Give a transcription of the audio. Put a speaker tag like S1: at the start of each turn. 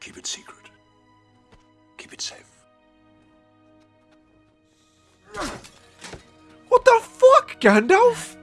S1: Keep it secret. Keep it safe.
S2: What the fuck, Gandalf?